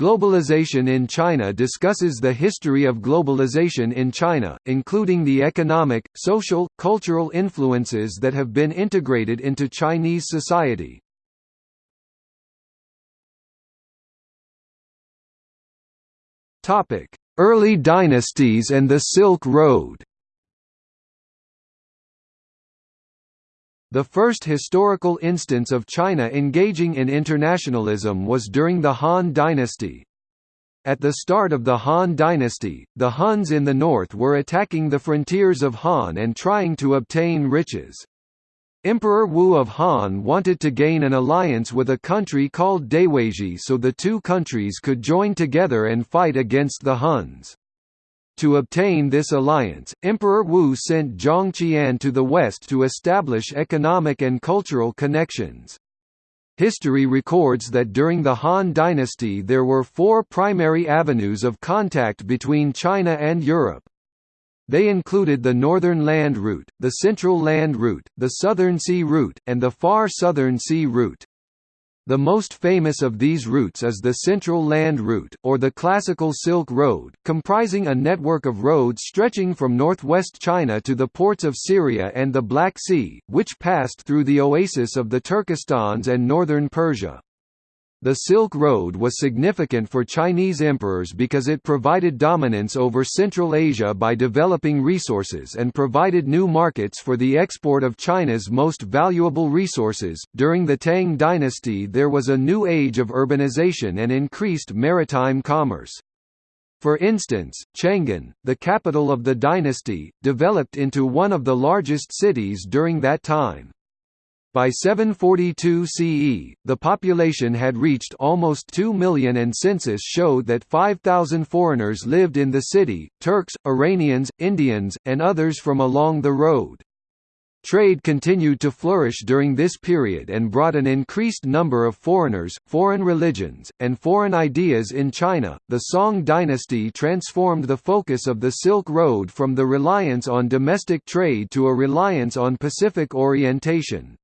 Globalization in China discusses the history of globalization in China, including the economic, social, cultural influences that have been integrated into Chinese society. Early dynasties and the Silk Road The first historical instance of China engaging in internationalism was during the Han dynasty. At the start of the Han dynasty, the Huns in the north were attacking the frontiers of Han and trying to obtain riches. Emperor Wu of Han wanted to gain an alliance with a country called Da Yuezhi so the two countries could join together and fight against the Huns. To obtain this alliance, Emperor Wu sent Zhang Qian to the west to establish economic and cultural connections. History records that during the Han dynasty there were four primary avenues of contact between China and Europe. They included the Northern Land Route, the Central Land Route, the Southern Sea Route, and the Far Southern Sea Route. The most famous of these routes is the Central Land Route, or the Classical Silk Road, comprising a network of roads stretching from northwest China to the ports of Syria and the Black Sea, which passed through the oasis of the Turkestans and northern Persia. The Silk Road was significant for Chinese emperors because it provided dominance over Central Asia by developing resources and provided new markets for the export of China's most valuable resources. During the Tang dynasty, there was a new age of urbanization and increased maritime commerce. For instance, Chang'an, the capital of the dynasty, developed into one of the largest cities during that time. By 742 CE, the population had reached almost 2 million and census showed that 5,000 foreigners lived in the city, Turks, Iranians, Indians, and others from along the road. Trade continued to flourish during this period and brought an increased number of foreigners, foreign religions, and foreign ideas in China. The Song dynasty transformed the focus of the Silk Road from the reliance on domestic trade to a reliance on Pacific orientation.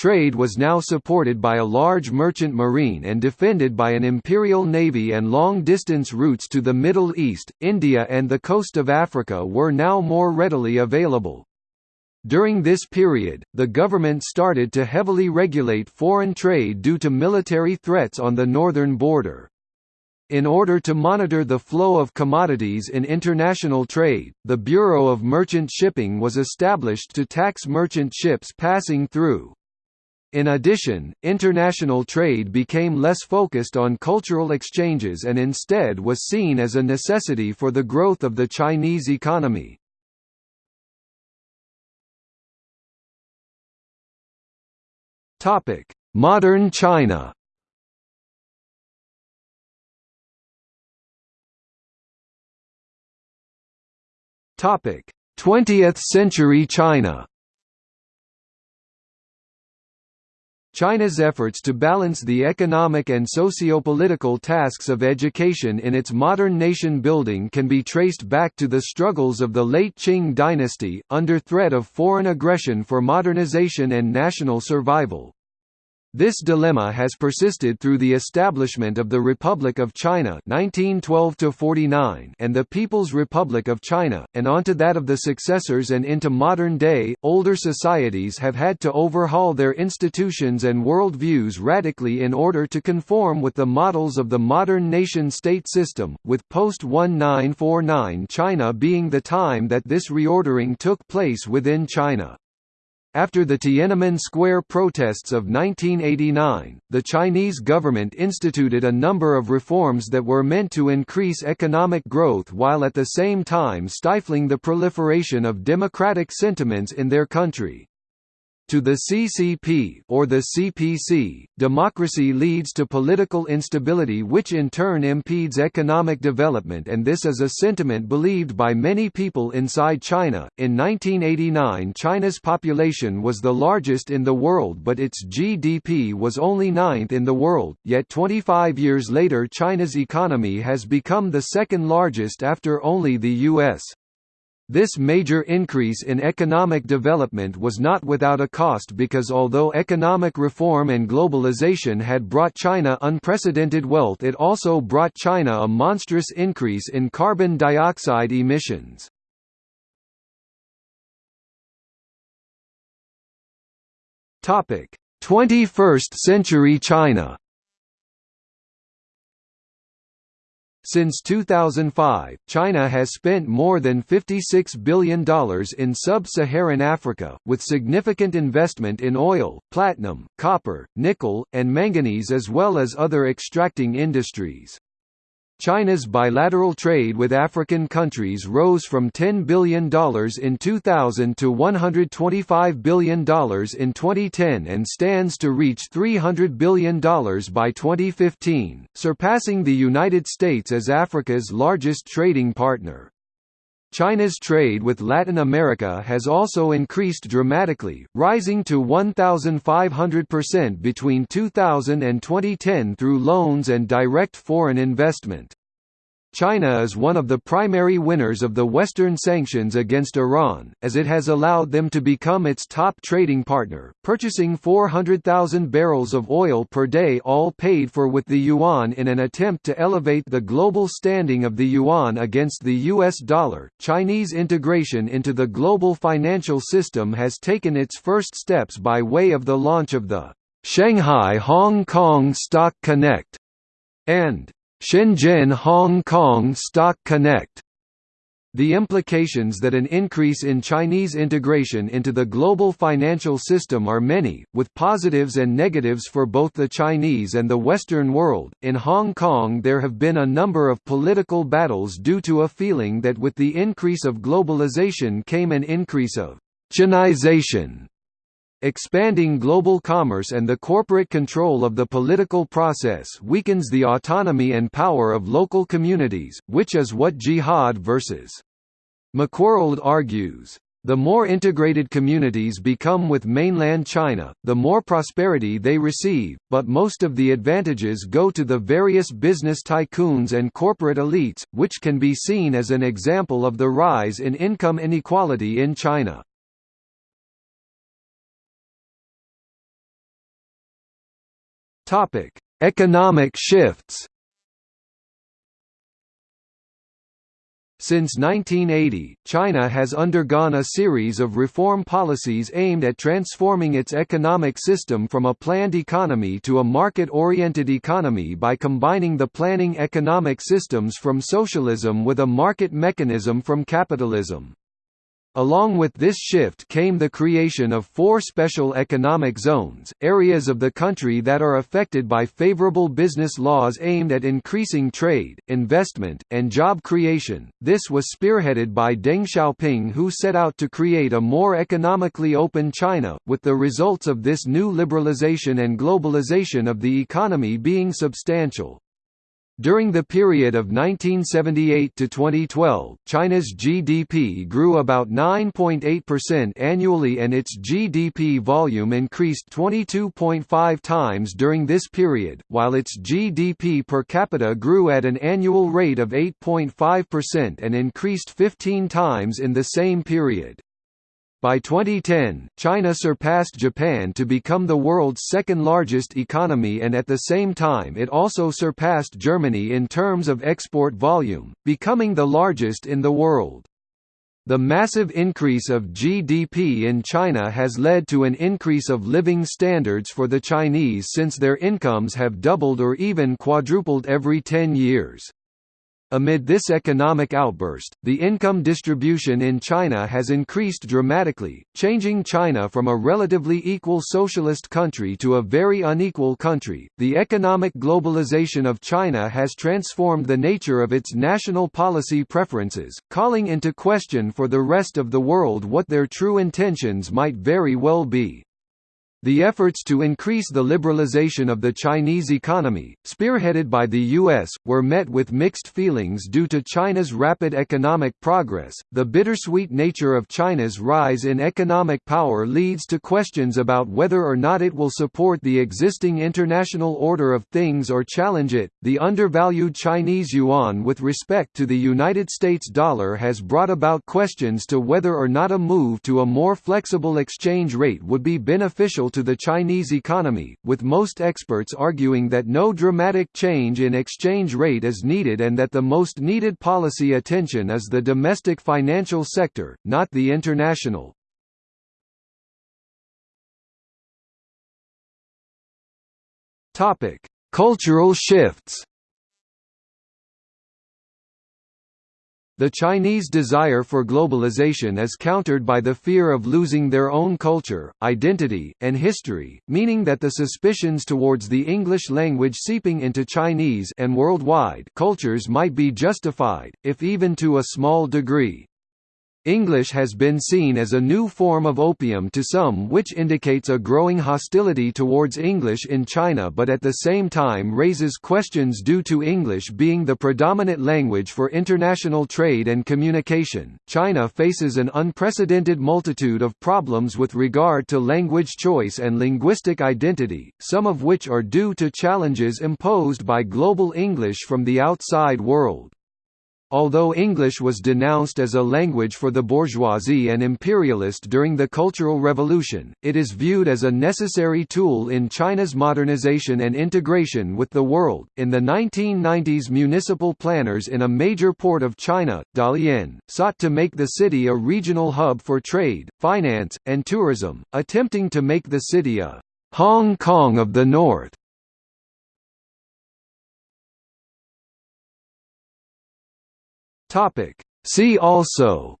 Trade was now supported by a large merchant marine and defended by an imperial navy and long-distance routes to the Middle East, India and the coast of Africa were now more readily available. During this period, the government started to heavily regulate foreign trade due to military threats on the northern border. In order to monitor the flow of commodities in international trade, the Bureau of Merchant Shipping was established to tax merchant ships passing through. In addition, international trade became less focused on cultural exchanges and instead was seen as a necessity for the growth of the Chinese economy. Modern China Topic: 20th century China. China's efforts to balance the economic and socio-political tasks of education in its modern nation-building can be traced back to the struggles of the late Qing dynasty, under threat of foreign aggression for modernization and national survival. This dilemma has persisted through the establishment of the Republic of China 1912 and the People's Republic of China, and onto that of the successors and into modern day, older societies have had to overhaul their institutions and world views radically in order to conform with the models of the modern nation-state system, with post-1949 China being the time that this reordering took place within China. After the Tiananmen Square protests of 1989, the Chinese government instituted a number of reforms that were meant to increase economic growth while at the same time stifling the proliferation of democratic sentiments in their country. To the CCP or the CPC, democracy leads to political instability which in turn impedes economic development and this is a sentiment believed by many people inside China. In 1989 China's population was the largest in the world but its GDP was only ninth in the world, yet 25 years later China's economy has become the second largest after only the US. This major increase in economic development was not without a cost because although economic reform and globalization had brought China unprecedented wealth it also brought China a monstrous increase in carbon dioxide emissions. Topic: 21st century China Since 2005, China has spent more than $56 billion in sub-Saharan Africa, with significant investment in oil, platinum, copper, nickel, and manganese as well as other extracting industries. China's bilateral trade with African countries rose from $10 billion in 2000 to $125 billion in 2010 and stands to reach $300 billion by 2015, surpassing the United States as Africa's largest trading partner. China's trade with Latin America has also increased dramatically, rising to 1,500% between 2000 and 2010 through loans and direct foreign investment. China is one of the primary winners of the Western sanctions against Iran, as it has allowed them to become its top trading partner, purchasing 400,000 barrels of oil per day all paid for with the yuan in an attempt to elevate the global standing of the yuan against the US dollar. Chinese integration into the global financial system has taken its first steps by way of the launch of the Shanghai Hong Kong Stock Connect and Shenzhen Hong Kong Stock Connect the implications that an increase in Chinese integration into the global financial system are many, with positives and negatives for both the Chinese and the Western world. In Hong Kong, there have been a number of political battles due to a feeling that with the increase of globalization came an increase of Chinization Expanding global commerce and the corporate control of the political process weakens the autonomy and power of local communities, which is what Jihad versus McWorld argues. The more integrated communities become with mainland China, the more prosperity they receive, but most of the advantages go to the various business tycoons and corporate elites, which can be seen as an example of the rise in income inequality in China. Topic: Economic shifts. Since 1980, China has undergone a series of reform policies aimed at transforming its economic system from a planned economy to a market-oriented economy by combining the planning economic systems from socialism with a market mechanism from capitalism. Along with this shift came the creation of four special economic zones, areas of the country that are affected by favorable business laws aimed at increasing trade, investment, and job creation. This was spearheaded by Deng Xiaoping who set out to create a more economically open China, with the results of this new liberalization and globalization of the economy being substantial. During the period of 1978 to 2012, China's GDP grew about 9.8% annually and its GDP volume increased 22.5 times during this period, while its GDP per capita grew at an annual rate of 8.5% and increased 15 times in the same period. By 2010, China surpassed Japan to become the world's second largest economy and at the same time it also surpassed Germany in terms of export volume, becoming the largest in the world. The massive increase of GDP in China has led to an increase of living standards for the Chinese since their incomes have doubled or even quadrupled every 10 years. Amid this economic outburst, the income distribution in China has increased dramatically, changing China from a relatively equal socialist country to a very unequal country. The economic globalization of China has transformed the nature of its national policy preferences, calling into question for the rest of the world what their true intentions might very well be. The efforts to increase the liberalization of the Chinese economy, spearheaded by the U.S., were met with mixed feelings due to China's rapid economic progress. The bittersweet nature of China's rise in economic power leads to questions about whether or not it will support the existing international order of things or challenge it. The undervalued Chinese yuan with respect to the United States dollar has brought about questions to whether or not a move to a more flexible exchange rate would be beneficial to the Chinese economy, with most experts arguing that no dramatic change in exchange rate is needed and that the most needed policy attention is the domestic financial sector, not the international. Cultural shifts The Chinese desire for globalization is countered by the fear of losing their own culture, identity, and history, meaning that the suspicions towards the English language seeping into Chinese and worldwide cultures might be justified, if even to a small degree. English has been seen as a new form of opium to some which indicates a growing hostility towards English in China but at the same time raises questions due to English being the predominant language for international trade and communication. China faces an unprecedented multitude of problems with regard to language choice and linguistic identity, some of which are due to challenges imposed by global English from the outside world. Although English was denounced as a language for the bourgeoisie and imperialist during the Cultural Revolution, it is viewed as a necessary tool in China's modernization and integration with the world. In the 1990s, municipal planners in a major port of China, Dalian, sought to make the city a regional hub for trade, finance, and tourism, attempting to make the city a Hong Kong of the North. Topic. See also.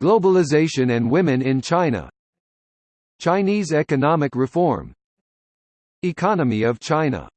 Globalization and women in China. Chinese economic reform. Economy of China